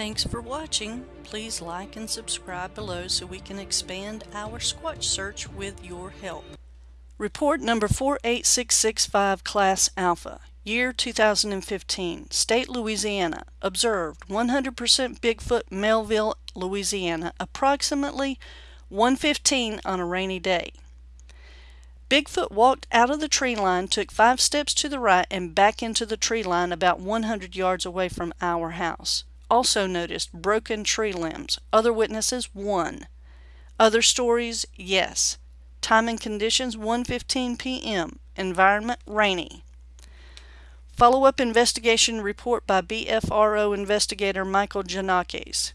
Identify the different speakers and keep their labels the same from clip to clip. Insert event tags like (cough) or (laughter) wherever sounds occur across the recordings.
Speaker 1: Thanks for watching. Please like and subscribe below so we can expand our Squatch search with your help. Report number 48665 Class Alpha, year 2015, State Louisiana. Observed 100% Bigfoot, Melville, Louisiana, approximately 115 on a rainy day. Bigfoot walked out of the tree line, took five steps to the right, and back into the tree line about 100 yards away from our house. Also noticed broken tree limbs. Other witnesses, one. Other stories, yes. Time and conditions, 1.15 p.m. Environment, rainy. Follow-up investigation report by BFRO investigator Michael Janakes.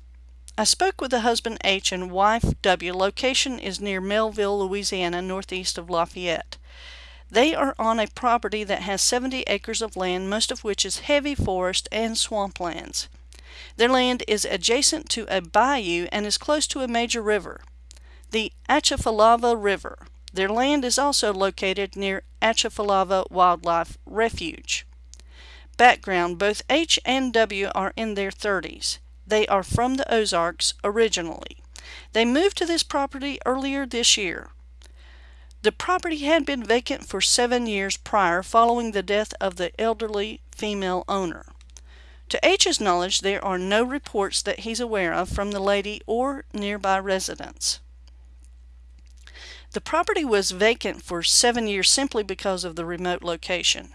Speaker 1: I spoke with the husband H and wife W. Location is near Melville, Louisiana, northeast of Lafayette. They are on a property that has 70 acres of land, most of which is heavy forest and swamplands. Their land is adjacent to a bayou and is close to a major river, the Atchafalaya River. Their land is also located near Atchafalaya Wildlife Refuge. Background Both H and W are in their 30s. They are from the Ozarks originally. They moved to this property earlier this year. The property had been vacant for seven years prior following the death of the elderly female owner. To H's knowledge, there are no reports that he's aware of from the lady or nearby residents. The property was vacant for seven years simply because of the remote location.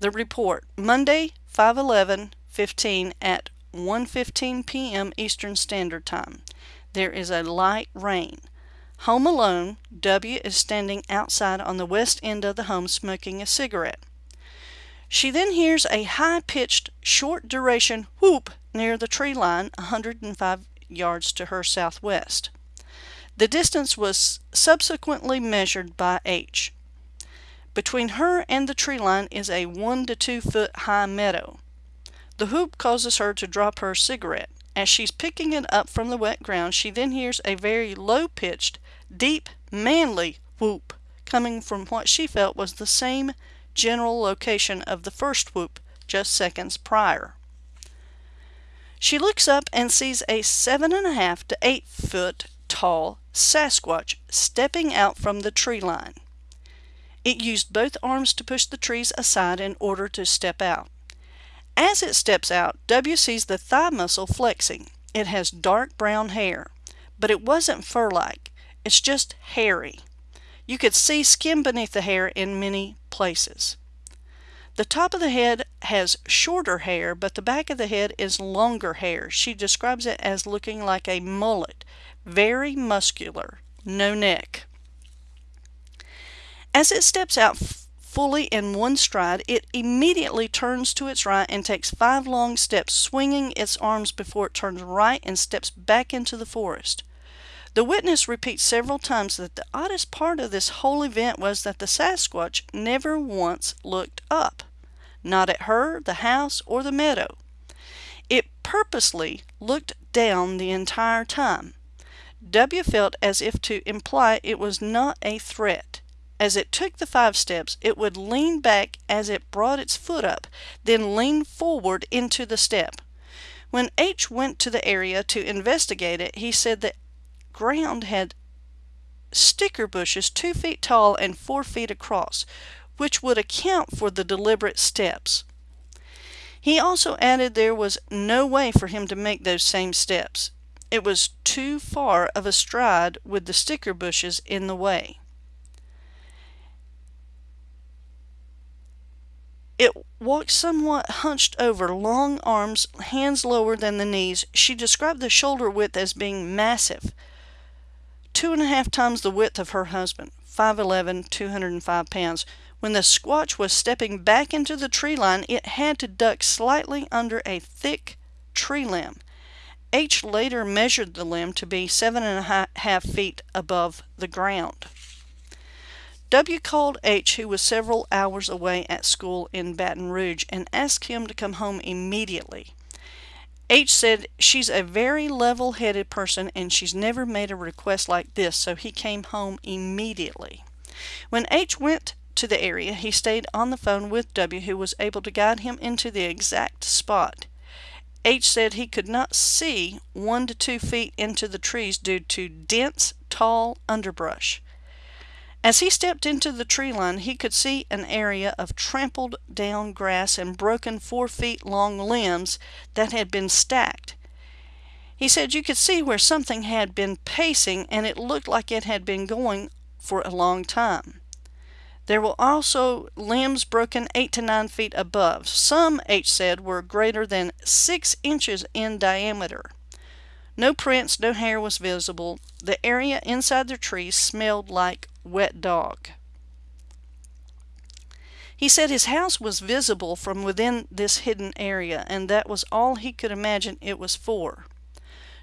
Speaker 1: The report, Monday, 5-11-15 at 1.15 p.m. Eastern Standard Time. There is a light rain. Home alone, W is standing outside on the west end of the home smoking a cigarette. She then hears a high-pitched, short-duration whoop near the tree line 105 yards to her southwest. The distance was subsequently measured by H. Between her and the tree line is a 1 to 2 foot high meadow. The whoop causes her to drop her cigarette. As she's picking it up from the wet ground, she then hears a very low-pitched, deep, manly whoop coming from what she felt was the same general location of the first whoop just seconds prior. She looks up and sees a seven and a half to eight foot tall Sasquatch stepping out from the tree line. It used both arms to push the trees aside in order to step out. As it steps out, W sees the thigh muscle flexing. It has dark brown hair, but it wasn't fur-like. It's just hairy. You could see skin beneath the hair in many places. The top of the head has shorter hair, but the back of the head is longer hair. She describes it as looking like a mullet, very muscular, no neck. As it steps out fully in one stride, it immediately turns to its right and takes five long steps, swinging its arms before it turns right and steps back into the forest. The witness repeats several times that the oddest part of this whole event was that the Sasquatch never once looked up, not at her, the house, or the meadow. It purposely looked down the entire time. W felt as if to imply it was not a threat. As it took the five steps, it would lean back as it brought its foot up, then lean forward into the step. When H went to the area to investigate it, he said the ground had sticker bushes two feet tall and four feet across, which would account for the deliberate steps. He also added there was no way for him to make those same steps. It was too far of a stride with the sticker bushes in the way. It walked somewhat hunched over, long arms, hands lower than the knees. She described the shoulder width as being massive, two and a half times the width of her husband, 5'11", 205 pounds. When the squatch was stepping back into the tree line, it had to duck slightly under a thick tree limb. H later measured the limb to be seven and a half feet above the ground. W called H, who was several hours away at school in Baton Rouge, and asked him to come home immediately. H said she's a very level-headed person and she's never made a request like this, so he came home immediately. When H went to the area, he stayed on the phone with W, who was able to guide him into the exact spot. H said he could not see one to two feet into the trees due to dense, tall underbrush. As he stepped into the tree line, he could see an area of trampled down grass and broken four feet long limbs that had been stacked. He said you could see where something had been pacing and it looked like it had been going for a long time. There were also limbs broken 8 to 9 feet above. Some, H said, were greater than 6 inches in diameter. No prints, no hair was visible. The area inside the trees smelled like wet dog. He said his house was visible from within this hidden area, and that was all he could imagine it was for.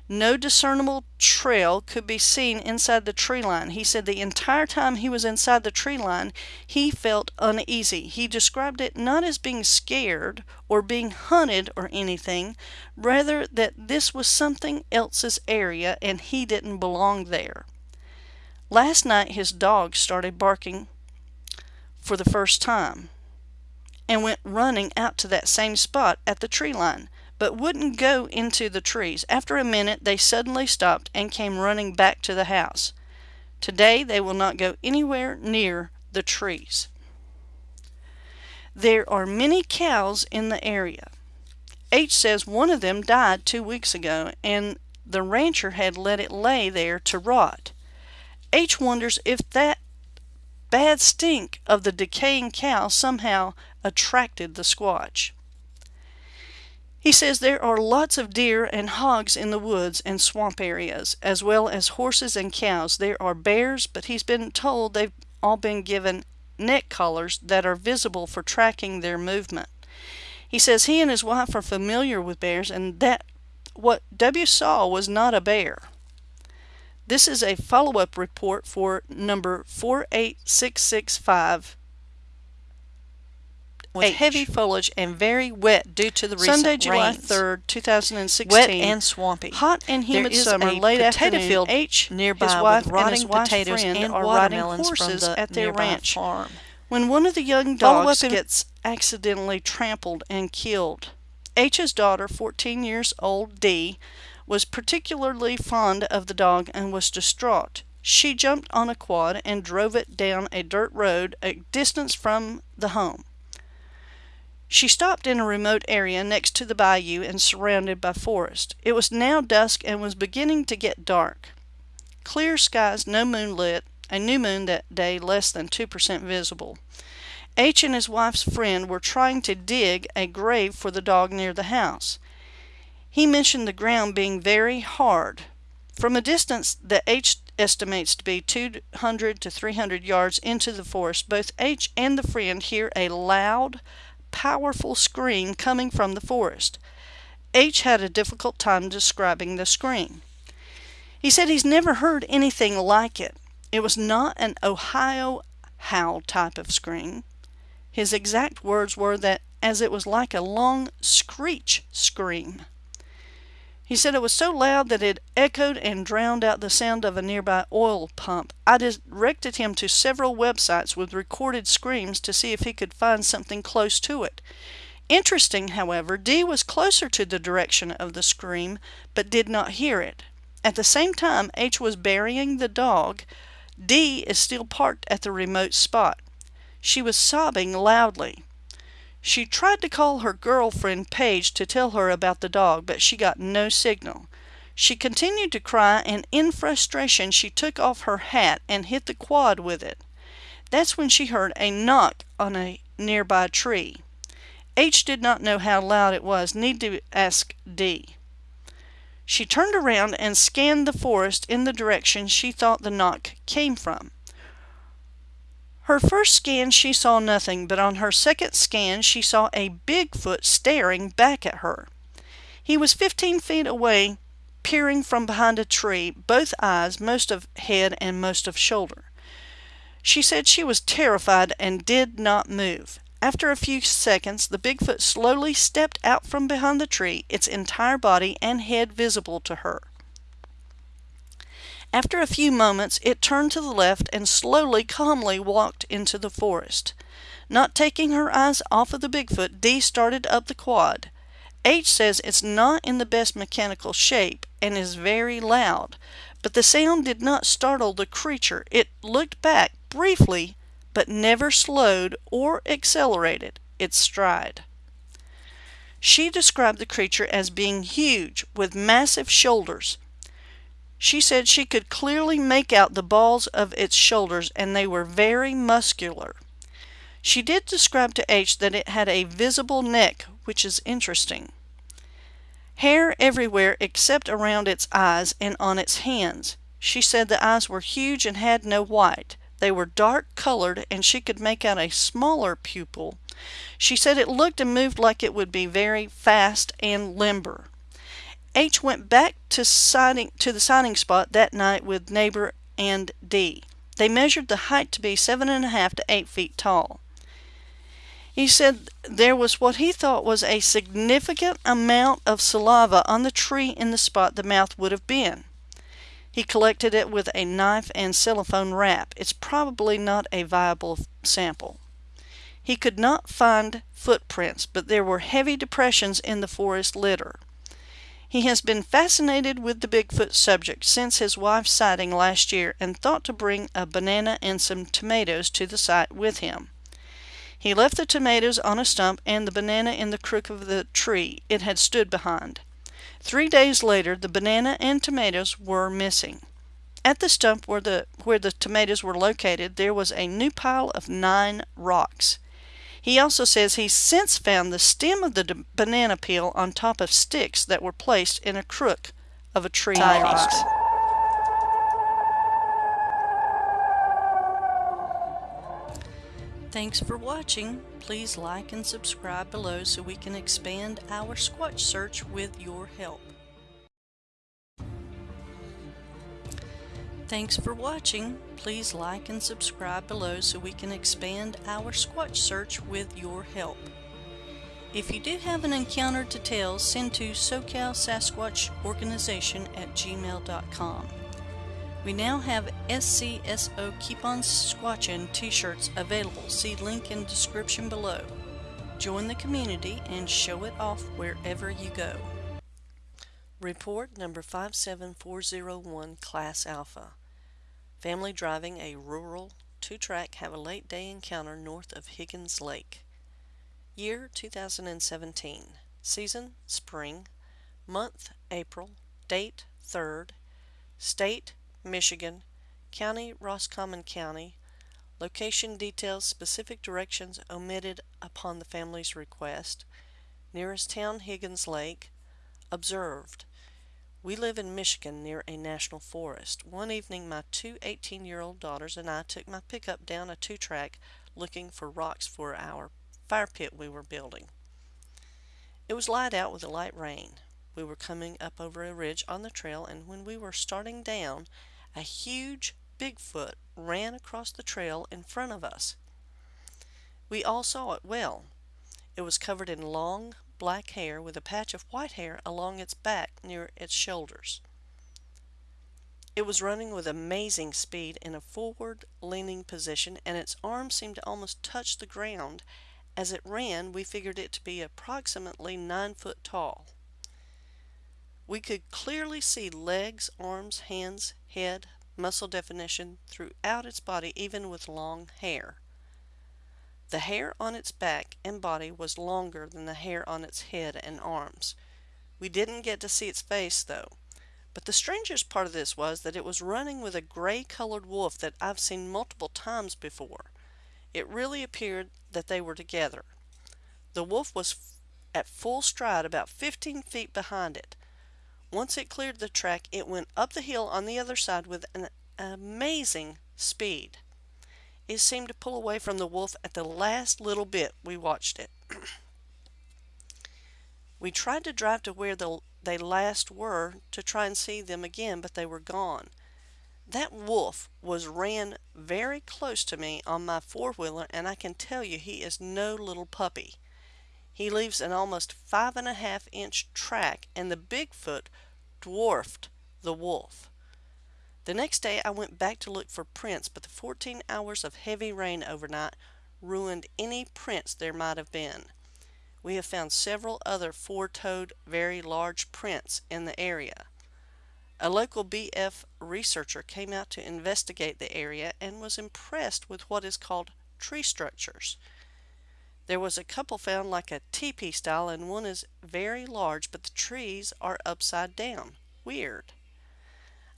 Speaker 1: No discernible trail could be seen inside the tree line. He said the entire time he was inside the tree line, he felt uneasy. He described it not as being scared or being hunted or anything, rather that this was something else's area and he didn't belong there. Last night his dog started barking for the first time and went running out to that same spot at the tree line but wouldn't go into the trees. After a minute, they suddenly stopped and came running back to the house. Today, they will not go anywhere near the trees. There are many cows in the area. H says one of them died two weeks ago and the rancher had let it lay there to rot. H wonders if that bad stink of the decaying cow somehow attracted the squatch. He says there are lots of deer and hogs in the woods and swamp areas, as well as horses and cows. There are bears, but he's been told they've all been given neck collars that are visible for tracking their movement. He says he and his wife are familiar with bears and that what W saw was not a bear. This is a follow-up report for number 48665 with H. heavy foliage and very wet due to the recent Sunday, July rains. 3rd, 2016.
Speaker 2: Wet and swampy.
Speaker 1: Hot and humid summer, late
Speaker 2: potato
Speaker 1: afternoon.
Speaker 2: field
Speaker 1: H,
Speaker 2: nearby
Speaker 1: his wife
Speaker 2: with rotting
Speaker 1: and
Speaker 2: potatoes
Speaker 1: friend
Speaker 2: and
Speaker 1: are riding horses
Speaker 2: from the
Speaker 1: at their ranch.
Speaker 2: farm.
Speaker 1: When one of the young dogs gets accidentally trampled and killed, H's daughter, 14 years old, D, was particularly fond of the dog and was distraught. She jumped on a quad and drove it down a dirt road a distance from the home. She stopped in a remote area next to the bayou and surrounded by forest. It was now dusk and was beginning to get dark. Clear skies, no moonlit, a new moon that day less than 2% visible. H and his wife's friend were trying to dig a grave for the dog near the house. He mentioned the ground being very hard. From a distance that H estimates to be 200 to 300 yards into the forest, both H and the friend hear a loud, powerful scream coming from the forest. H had a difficult time describing the scream. He said he's never heard anything like it. It was not an Ohio howl type of scream. His exact words were that as it was like a long screech scream. He said it was so loud that it echoed and drowned out the sound of a nearby oil pump. I directed him to several websites with recorded screams to see if he could find something close to it. Interesting, however, D was closer to the direction of the scream, but did not hear it. At the same time H was burying the dog, D is still parked at the remote spot. She was sobbing loudly. She tried to call her girlfriend Paige to tell her about the dog, but she got no signal. She continued to cry, and in frustration she took off her hat and hit the quad with it. That's when she heard a knock on a nearby tree. H did not know how loud it was, need to ask D. She turned around and scanned the forest in the direction she thought the knock came from. Her first scan she saw nothing, but on her second scan she saw a Bigfoot staring back at her. He was 15 feet away, peering from behind a tree, both eyes, most of head and most of shoulder. She said she was terrified and did not move. After a few seconds, the Bigfoot slowly stepped out from behind the tree, its entire body and head visible to her. After a few moments it turned to the left and slowly, calmly walked into the forest. Not taking her eyes off of the Bigfoot, Dee started up the quad.
Speaker 2: H says it's not in the best mechanical shape and is very loud, but the sound did not startle the creature. It looked back briefly, but never slowed or accelerated its stride. She described the creature as being huge, with massive shoulders. She said she could clearly make out the balls of its shoulders and they were very muscular. She did describe to H that it had a visible neck, which is interesting. Hair everywhere except around its eyes and on its hands. She said the eyes were huge and had no white. They were dark colored and she could make out a smaller pupil. She said it looked and moved like it would be very fast and limber. H went back to, sighting, to the sighting spot that night with neighbor and D. They measured the height to be seven and a half to eight feet tall. He said there was what he thought was a significant amount of saliva on the tree in the spot the mouth would have been. He collected it with a knife and cellophane wrap. It's probably not a viable sample. He could not find footprints, but there were heavy depressions in the forest litter. He has been fascinated with the Bigfoot subject since his wife's sighting last year and thought to bring a banana and some tomatoes to the site with him. He left the tomatoes on a stump and the banana in the crook of the tree it had stood behind. Three days later the banana and tomatoes were missing. At the stump where the, where the tomatoes were located there was a new pile of nine rocks. He also says he's since found the stem of the banana peel on top of sticks that were placed in a crook of a tree. Thanks for watching. Please like and subscribe below so we can expand our Squatch search with your help. Thanks for watching. Please like and subscribe below so we can expand our Squatch search with your help. If you do have an encounter to tell, send to SoCal Sasquatch Organization at gmail.com. We now have SCSO Keep On Squatchin t-shirts available. See link in description below. Join the community and show it off wherever you go. Report number 57401 Class Alpha. Family driving a rural two-track have a late day encounter north of Higgins Lake. Year 2017. Season spring. Month April. Date 3rd. State Michigan, County, Roscommon County. Location details, specific directions omitted upon the family's request. Nearest town, Higgins Lake. Observed. We live in Michigan near a national forest. One evening my two 18-year-old daughters and I took my pickup down a two-track looking for rocks for our fire pit we were building. It was light out with a light rain. We were coming up over a ridge on the trail and when we were starting down a huge Bigfoot ran across the trail in front of us. We all saw it well. It was covered in long black hair with a patch of white hair along its back near its shoulders. It was running with amazing speed in a forward leaning position and its arms seemed to almost touch the ground. As it ran, we figured it to be approximately nine foot tall. We could clearly see legs, arms, hands, head, muscle definition throughout its body even with long hair. The hair on its back and body was longer than the hair on its head and arms. We didn't get to see its face though. But the strangest part of this was that it was running with a gray colored wolf that I've seen multiple times before. It really appeared that they were together. The wolf was at full stride about 15 feet behind it. Once it cleared the track, it went up the hill on the other side with an amazing speed. It seemed to pull away from the wolf at the last little bit we watched it. (clears throat) we tried to drive to where the, they last were to try and see them again, but they were gone. That wolf was ran very close to me on my four-wheeler, and I can tell you he is no little puppy. He leaves an almost five and a half inch track and the Bigfoot dwarfed the wolf. The next day I went back to look for prints, but the 14 hours of heavy rain overnight ruined any prints there might have been. we have found several other four-toed very large prints in the area. A local BF researcher came out to investigate the area and was impressed with what is called tree structures. There was a couple found like a teepee style and one is very large but the trees are upside down. Weird.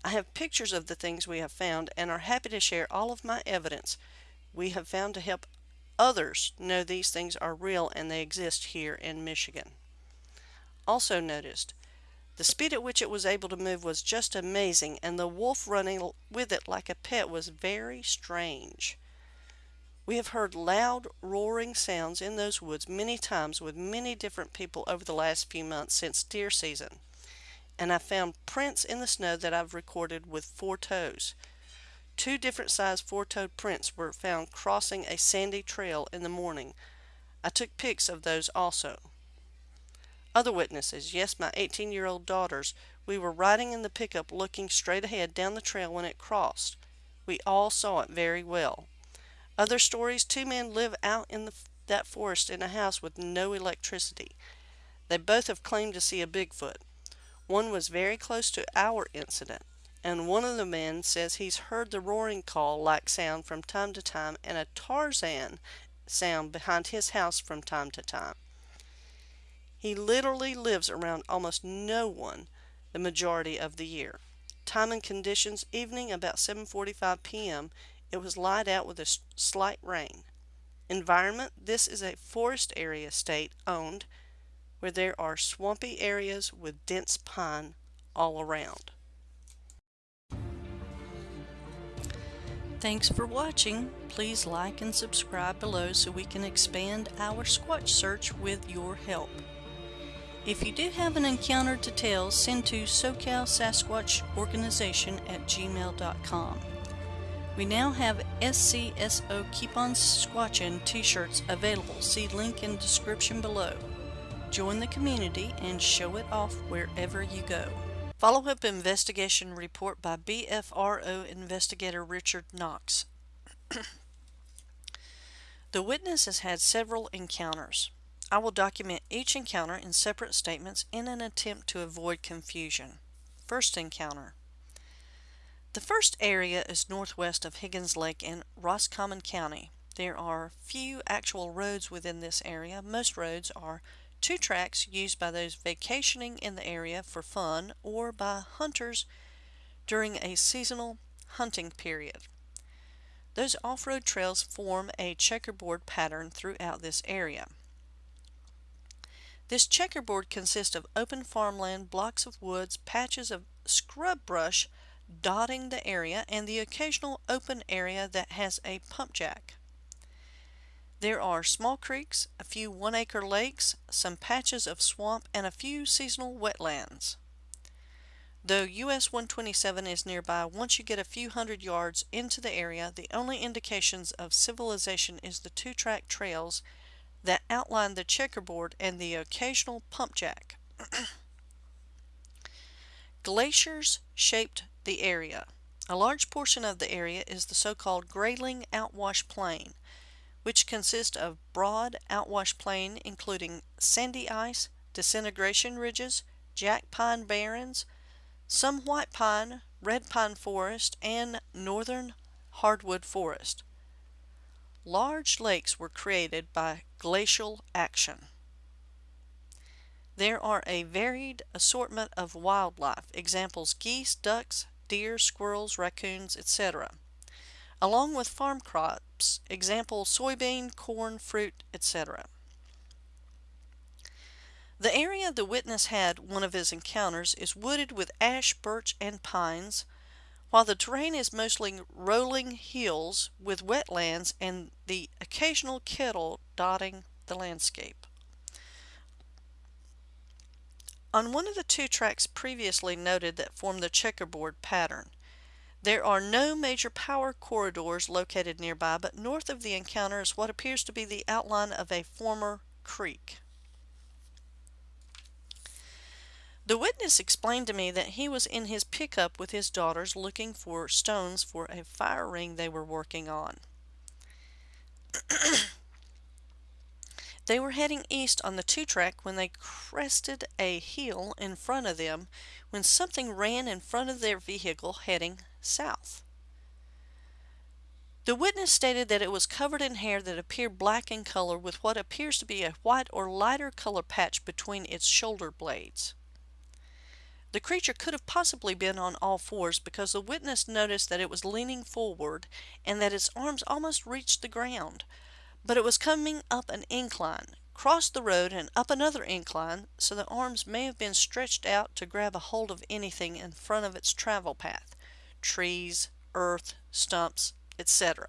Speaker 2: I have pictures of the things we have found and are happy to share all of my evidence we have found to help others know these things are real and they exist here in Michigan. Also noticed, the speed at which it was able to move was just amazing and the wolf running with it like a pet was very strange. We have heard loud roaring sounds in those woods many times with many different people over the last few months since deer season. And I found prints in the snow that I've recorded with four toes. Two different sized four-toed prints were found crossing a sandy trail in the morning. I took pics of those also. Other witnesses, yes, my 18-year-old daughters, we were riding in the pickup looking straight ahead down the trail when it crossed. We all saw it very well. Other stories, two men live out in the, that forest in a house with no electricity. They both have claimed to see a Bigfoot. One was very close to our incident and one of the men says he's heard the roaring call like sound from time to time and a Tarzan sound behind his house from time to time. He literally lives around almost no one the majority of the year. Time and conditions evening about 7:45 p.m. It was light out with a slight rain. Environment this is a forest area state owned where there are swampy areas with dense pine all around. Thanks for watching. Please like and subscribe below so we can expand our Squatch search with your help. If you do have an encounter to tell, send to SoCal Sasquatch Organization at gmail.com. We now have SCSO Keep On Squatchin t-shirts available. See link in description below. Join the community and show it off wherever you go. Follow-up investigation report by BFRO investigator Richard Knox. (coughs) the witness has had several encounters. I will document each encounter in separate statements in an attempt to avoid confusion. First encounter. The first area is northwest of Higgins Lake in Roscommon County. There are few actual roads within this area. Most roads are two tracks used by those vacationing in the area for fun or by hunters during a seasonal hunting period. Those off-road trails form a checkerboard pattern throughout this area. This checkerboard consists of open farmland, blocks of woods, patches of scrub brush dotting the area, and the occasional open area that has a pump jack. There are small creeks, a few one-acre lakes, some patches of swamp, and a few seasonal wetlands. Though US 127 is nearby, once you get a few hundred yards into the area, the only indications of civilization is the two-track trails that outline the checkerboard and the occasional pump jack. (clears throat) Glaciers shaped the area. A large portion of the area is the so-called Grayling Outwash Plain, which consist of broad outwash plain including sandy ice, disintegration ridges, jack pine barrens, some white pine, red pine forest, and northern hardwood forest. Large lakes were created by glacial action. There are a varied assortment of wildlife, examples geese, ducks, deer, squirrels, raccoons, etc along with farm crops, example soybean, corn, fruit, etc. The area the witness had one of his encounters is wooded with ash, birch, and pines, while the terrain is mostly rolling hills with wetlands and the occasional kettle dotting the landscape. On one of the two tracks previously noted that form the checkerboard pattern, there are no major power corridors located nearby, but north of the encounter is what appears to be the outline of a former creek. The witness explained to me that he was in his pickup with his daughters looking for stones for a fire ring they were working on. (clears throat) They were heading east on the two track when they crested a hill in front of them when something ran in front of their vehicle heading south. The witness stated that it was covered in hair that appeared black in color with what appears to be a white or lighter color patch between its shoulder blades. The creature could have possibly been on all fours because the witness noticed that it was leaning forward and that its arms almost reached the ground, but it was coming up an incline, crossed the road and up another incline, so the arms may have been stretched out to grab a hold of anything in front of its travel path trees, earth, stumps, etc.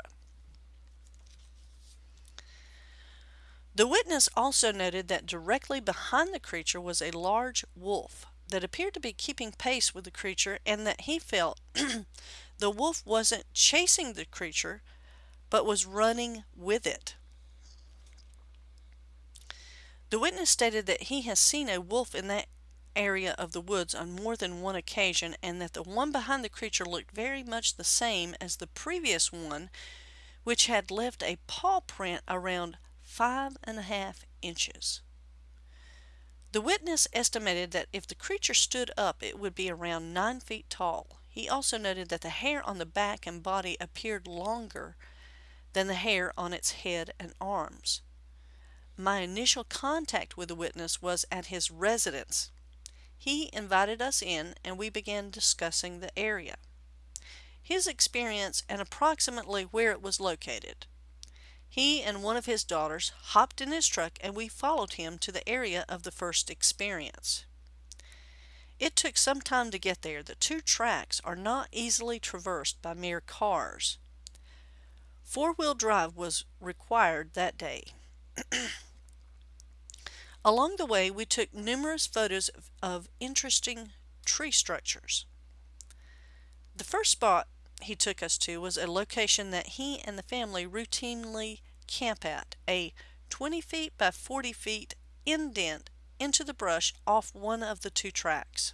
Speaker 2: The witness also noted that directly behind the creature was a large wolf that appeared to be keeping pace with the creature and that he felt (clears throat) the wolf wasn't chasing the creature but was running with it. The witness stated that he has seen a wolf in that area of the woods on more than one occasion and that the one behind the creature looked very much the same as the previous one which had left a paw print around five and a half inches. The witness estimated that if the creature stood up it would be around nine feet tall. He also noted that the hair on the back and body appeared longer than the hair on its head and arms. My initial contact with the witness was at his residence. He invited us in and we began discussing the area, his experience, and approximately where it was located. He and one of his daughters hopped in his truck and we followed him to the area of the first experience. It took some time to get there. The two tracks are not easily traversed by mere cars. Four-wheel drive was required that day. (clears throat) Along the way, we took numerous photos of, of interesting tree structures. The first spot he took us to was a location that he and the family routinely camp at, a 20 feet by 40 feet indent into the brush off one of the two tracks.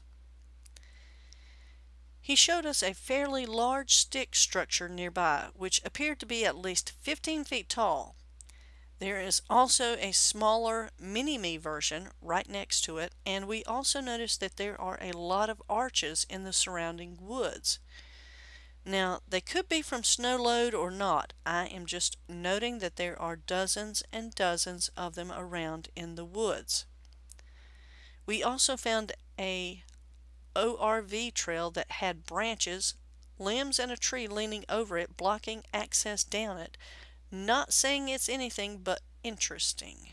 Speaker 2: He showed us a fairly large stick structure nearby, which appeared to be at least 15 feet tall there is also a smaller mini-me version right next to it and we also notice that there are a lot of arches in the surrounding woods. Now they could be from snow load or not. I am just noting that there are dozens and dozens of them around in the woods. We also found a ORV trail that had branches, limbs and a tree leaning over it blocking access down it not saying it's anything but interesting.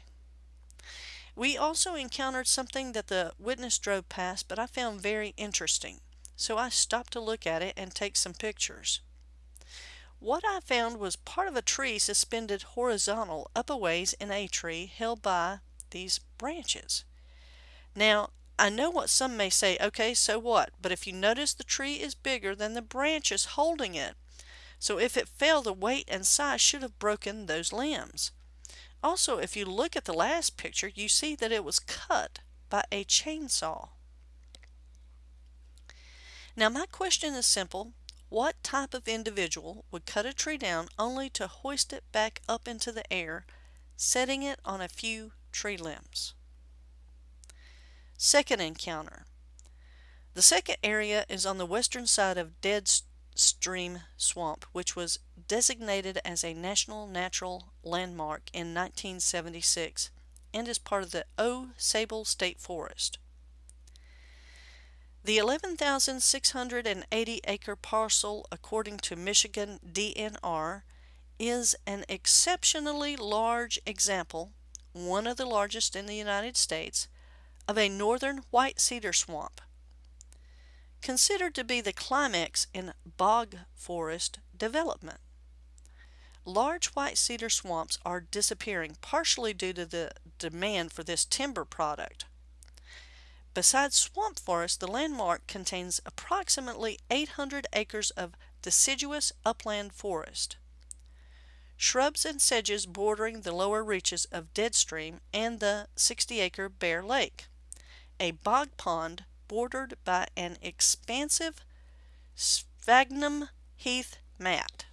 Speaker 2: We also encountered something that the witness drove past, but I found very interesting, so I stopped to look at it and take some pictures. What I found was part of a tree suspended horizontal up a ways in a tree held by these branches. Now, I know what some may say, okay, so what? But if you notice the tree is bigger than the branches holding it. So if it fell, the weight and size should have broken those limbs. Also, if you look at the last picture, you see that it was cut by a chainsaw. Now my question is simple. What type of individual would cut a tree down only to hoist it back up into the air, setting it on a few tree limbs? Second encounter. The second area is on the western side of Dead Stream Swamp, which was designated as a National Natural Landmark in 1976 and is part of the Au Sable State Forest. The 11,680 acre parcel, according to Michigan DNR, is an exceptionally large example, one of the largest in the United States, of a northern white cedar swamp considered to be the climax in bog forest development. Large white cedar swamps are disappearing partially due to the demand for this timber product. Besides swamp forest, the landmark contains approximately 800 acres of deciduous upland forest. Shrubs and sedges bordering the lower reaches of Deadstream and the 60-acre Bear Lake. A bog pond bordered by an expansive sphagnum heath mat.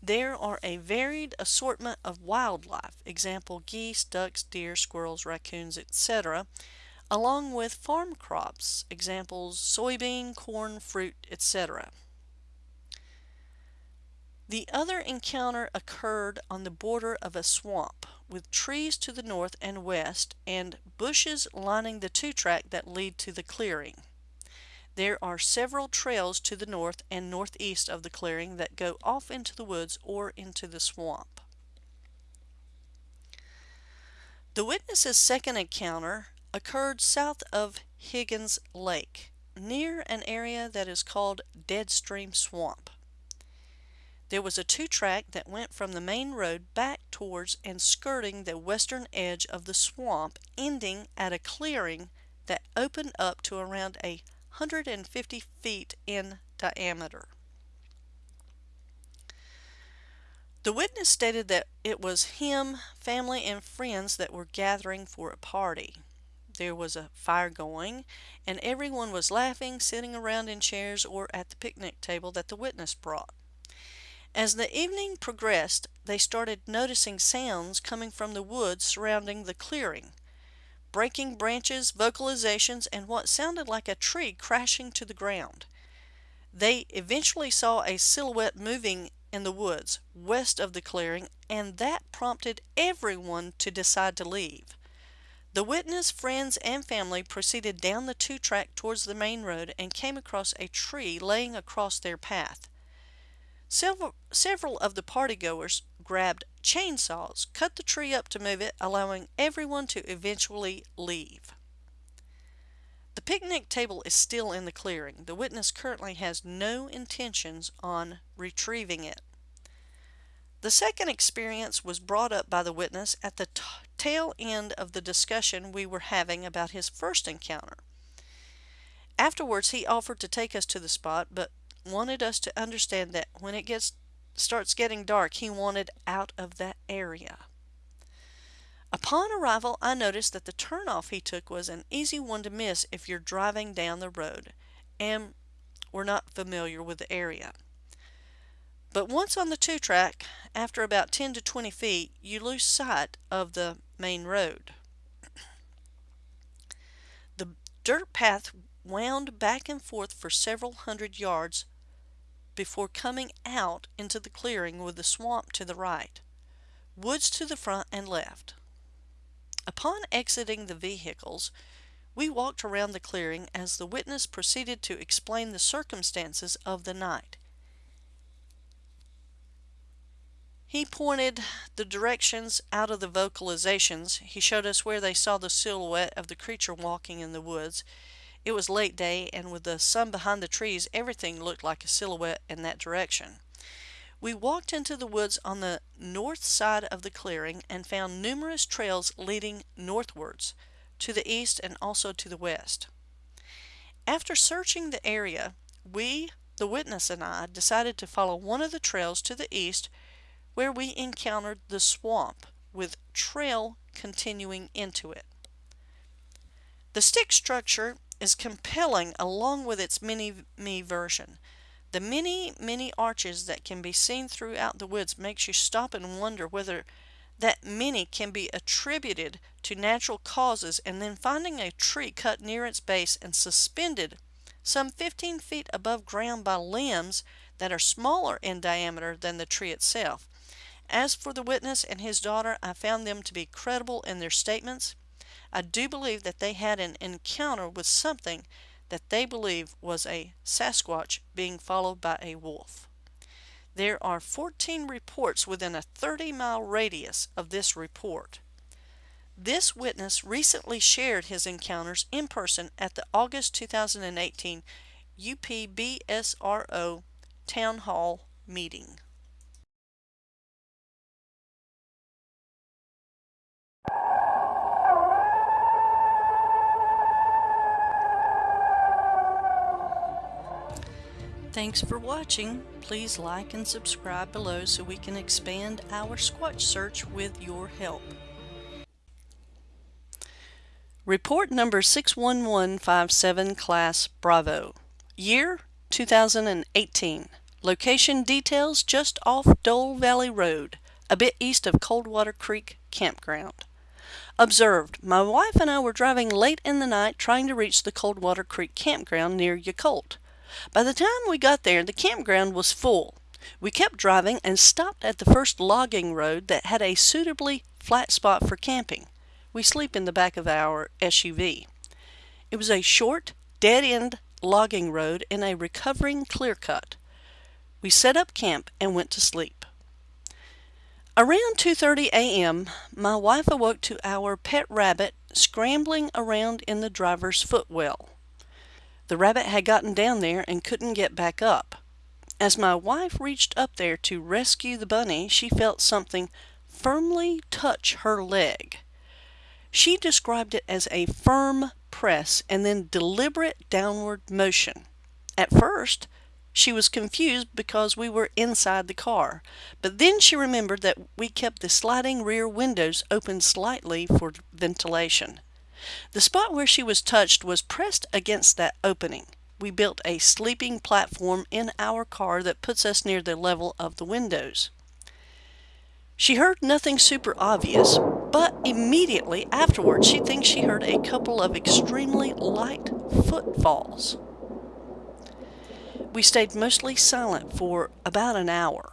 Speaker 2: There are a varied assortment of wildlife, example geese, ducks, deer, squirrels, raccoons, etc., along with farm crops, examples soybean, corn, fruit, etc. The other encounter occurred on the border of a swamp, with trees to the north and west and bushes lining the two-track that lead to the clearing. There are several trails to the north and northeast of the clearing that go off into the woods or into the swamp. The witness's second encounter occurred south of Higgins Lake, near an area that is called Deadstream Swamp. There was a two-track that went from the main road back towards and skirting the western edge of the swamp, ending at a clearing that opened up to around a 150 feet in diameter. The witness stated that it was him, family, and friends that were gathering for a party. There was a fire going, and everyone was laughing, sitting around in chairs or at the picnic table that the witness brought. As the evening progressed, they started noticing sounds coming from the woods surrounding the clearing breaking branches, vocalizations, and what sounded like a tree crashing to the ground. They eventually saw a silhouette moving in the woods west of the clearing, and that prompted everyone to decide to leave. The witness, friends, and family proceeded down the two track towards the main road and came across a tree laying across their path. Several, several of the partygoers grabbed chainsaws, cut the tree up to move it, allowing everyone to eventually leave. The picnic table is still in the clearing. The witness currently has no intentions on retrieving it. The second experience was brought up by the witness at the tail end of the discussion we were having about his first encounter. Afterwards, he offered to take us to the spot, but wanted us to understand that when it gets starts getting dark, he wanted out of that area. Upon arrival, I noticed that the turnoff he took was an easy one to miss if you're driving down the road and were not familiar with the area. But once on the two track, after about 10 to 20 feet, you lose sight of the main road. The dirt path wound back and forth for several hundred yards before coming out into the clearing with the swamp to the right, woods to the front and left. Upon exiting the vehicles, we walked around the clearing as the witness proceeded to explain the circumstances of the night. He pointed the directions out of the vocalizations. He showed us where they saw the silhouette of the creature walking in the woods. It was late day, and with the sun behind the trees, everything looked like a silhouette in that direction. We walked into the woods on the north side of the clearing and found numerous trails leading northwards, to the east and also to the west. After searching the area, we, the witness and I, decided to follow one of the trails to the east where we encountered the swamp, with trail continuing into it. The stick structure is compelling along with its mini-me version. The many, many arches that can be seen throughout the woods makes you stop and wonder whether that many can be attributed to natural causes and then finding a tree cut near its base and suspended some 15 feet above ground by limbs that are smaller in diameter than the tree itself. As for the witness and his daughter, I found them to be credible in their statements. I do believe that they had an encounter with something that they believe was a Sasquatch being followed by a wolf. There are 14 reports within a 30 mile radius of this report. This witness recently shared his encounters in person at the August 2018 UPBSRO Town Hall meeting. Thanks for watching. Please like and subscribe below so we can expand our Squatch search with your help. Report number 61157 Class Bravo. Year 2018. Location details just off Dole Valley Road, a bit east of Coldwater Creek Campground. Observed, my wife and I were driving late in the night trying to reach the Coldwater Creek Campground near Yacolt. By the time we got there, the campground was full. We kept driving and stopped at the first logging road that had a suitably flat spot for camping. We sleep in the back of our SUV. It was a short, dead-end logging road in a recovering clear cut. We set up camp and went to sleep. Around 2:30 a.m., my wife awoke to our pet rabbit scrambling around in the driver's footwell. The rabbit had gotten down there and couldn't get back up. As my wife reached up there to rescue the bunny, she felt something firmly touch her leg. She described it as a firm press and then deliberate downward motion. At first, she was confused because we were inside the car, but then she remembered that we kept the sliding rear windows open slightly for ventilation. The spot where she was touched was pressed against that opening. We built a sleeping platform in our car that puts us near the level of the windows. She heard nothing super obvious, but immediately afterwards she thinks she heard a couple of extremely light footfalls. We stayed mostly silent for about an hour,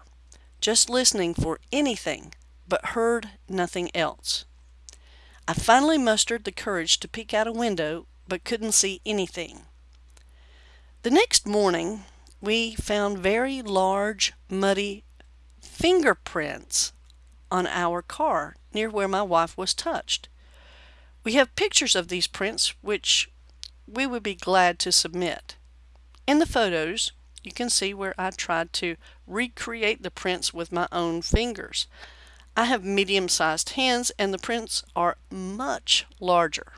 Speaker 2: just listening for anything, but heard nothing else. I finally mustered the courage to peek out a window, but couldn't see anything. The next morning, we found very large, muddy fingerprints on our car near where my wife was touched. We have pictures of these prints, which we would be glad to submit. In the photos, you can see where I tried to recreate the prints with my own fingers. I have medium-sized hands and the prints are much larger.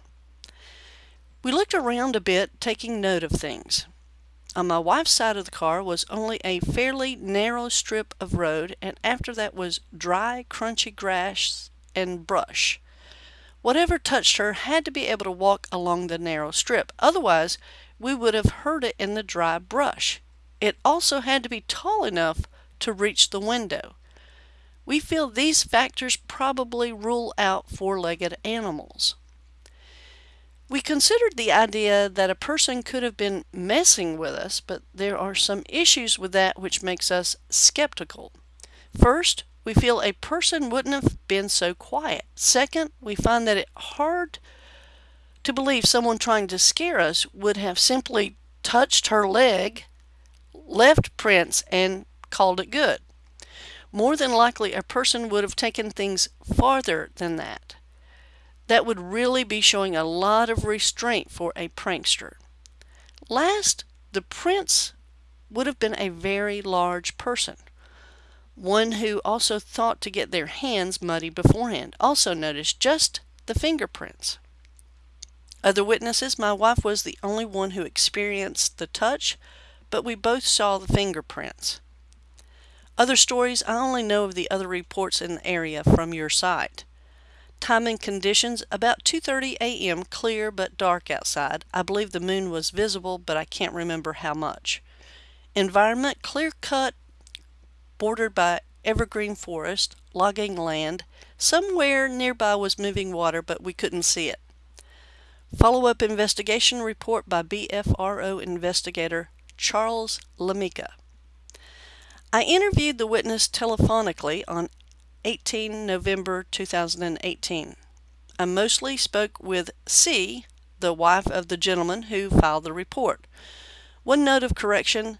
Speaker 2: We looked around a bit, taking note of things. On my wife's side of the car was only a fairly narrow strip of road, and after that was dry, crunchy grass and brush. Whatever touched her had to be able to walk along the narrow strip, otherwise we would have heard it in the dry brush. It also had to be tall enough to reach the window. We feel these factors probably rule out four-legged animals. We considered the idea that a person could have been messing with us, but there are some issues with that which makes us skeptical. First, we feel a person wouldn't have been so quiet. Second, we find that it hard to believe someone trying to scare us would have simply touched her leg, left prints, and called it good. More than likely, a person would have taken things farther than that. That would really be showing a lot of restraint for a prankster. Last, the prints would have been a very large person. One who also thought to get their hands muddy beforehand. Also notice just the fingerprints. Other witnesses, my wife was the only one who experienced the touch, but we both saw the fingerprints. Other stories, I only know of the other reports in the area from your site. Time and conditions, about 2.30 a.m., clear but dark outside. I believe the moon was visible, but I can't remember how much. Environment, clear cut, bordered by evergreen forest, logging land. Somewhere nearby was moving water, but we couldn't see it. Follow-up investigation report by BFRO investigator Charles Lamica. I interviewed the witness telephonically on 18 November 2018. I mostly spoke with C, the wife of the gentleman who filed the report. One note of correction,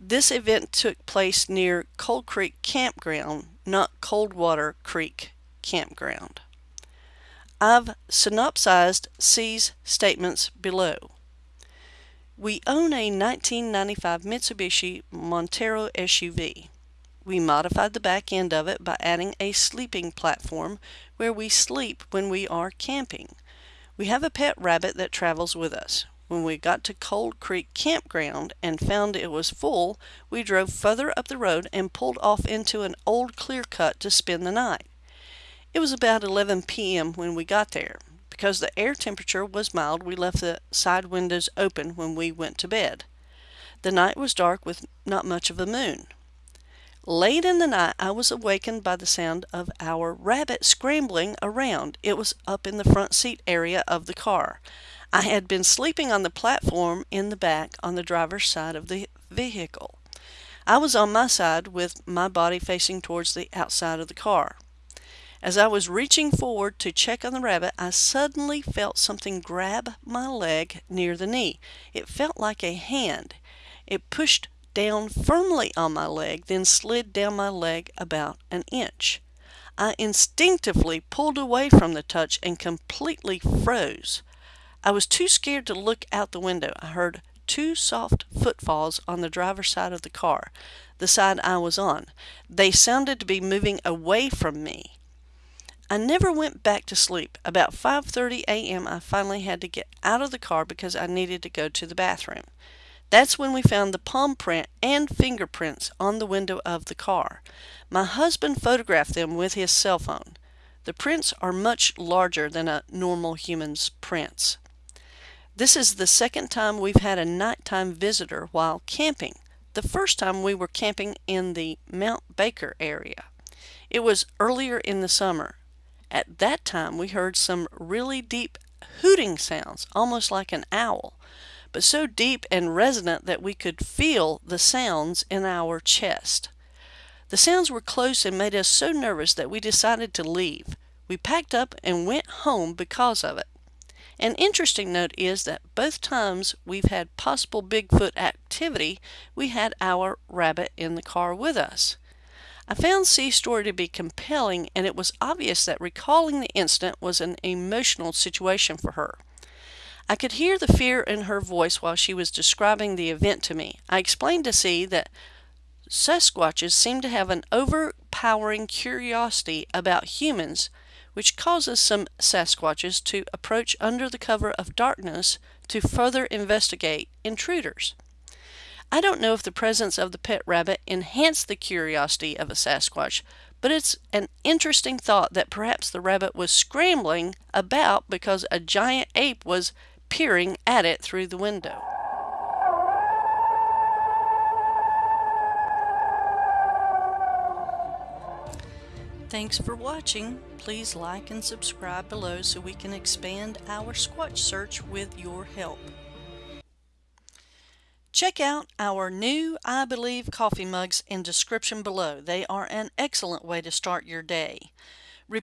Speaker 2: this event took place near Cold Creek Campground, not Coldwater Creek Campground. I've synopsized C's statements below. We own a 1995 Mitsubishi Montero SUV. We modified the back end of it by adding a sleeping platform where we sleep when we are camping. We have a pet rabbit that travels with us. When we got to Cold Creek Campground and found it was full, we drove further up the road and pulled off into an old clear cut to spend the night. It was about 11 p.m. when we got there. Because the air temperature was mild, we left the side windows open when we went to bed. The night was dark with not much of a moon. Late in the night, I was awakened by the sound of our rabbit scrambling around. It was up in the front seat area of the car. I had been sleeping on the platform in the back on the driver's side of the vehicle. I was on my side with my body facing towards the outside of the car. As I was reaching forward to check on the rabbit, I suddenly felt something grab my leg near the knee. It felt like a hand. It pushed down firmly on my leg, then slid down my leg about an inch. I instinctively pulled away from the touch and completely froze. I was too scared to look out the window. I heard two soft footfalls on the driver's side of the car, the side I was on. They sounded to be moving away from me. I never went back to sleep. About 5:30 a.m. I finally had to get out of the car because I needed to go to the bathroom. That's when we found the palm print and fingerprints on the window of the car. My husband photographed them with his cell phone. The prints are much larger than a normal human's prints. This is the second time we've had a nighttime visitor while camping. The first time we were camping in the Mount Baker area. It was earlier in the summer. At that time we heard some really deep hooting sounds, almost like an owl but so deep and resonant that we could feel the sounds in our chest. The sounds were close and made us so nervous that we decided to leave. We packed up and went home because of it. An interesting note is that both times we've had possible Bigfoot activity, we had our rabbit in the car with us. I found C's story to be compelling, and it was obvious that recalling the incident was an emotional situation for her. I could hear the fear in her voice while she was describing the event to me. I explained to C that Sasquatches seem to have an overpowering curiosity about humans, which causes some Sasquatches to approach under the cover of darkness to further investigate intruders. I don't know if the presence of the pet rabbit enhanced the curiosity of a Sasquatch, but it's an interesting thought that perhaps the rabbit was scrambling about because a giant ape was peering at it through the window. Thanks for watching. Please like and subscribe below so we can expand our Squatch search with your help. Check out our new I Believe coffee mugs in description below. They are an excellent way to start your day.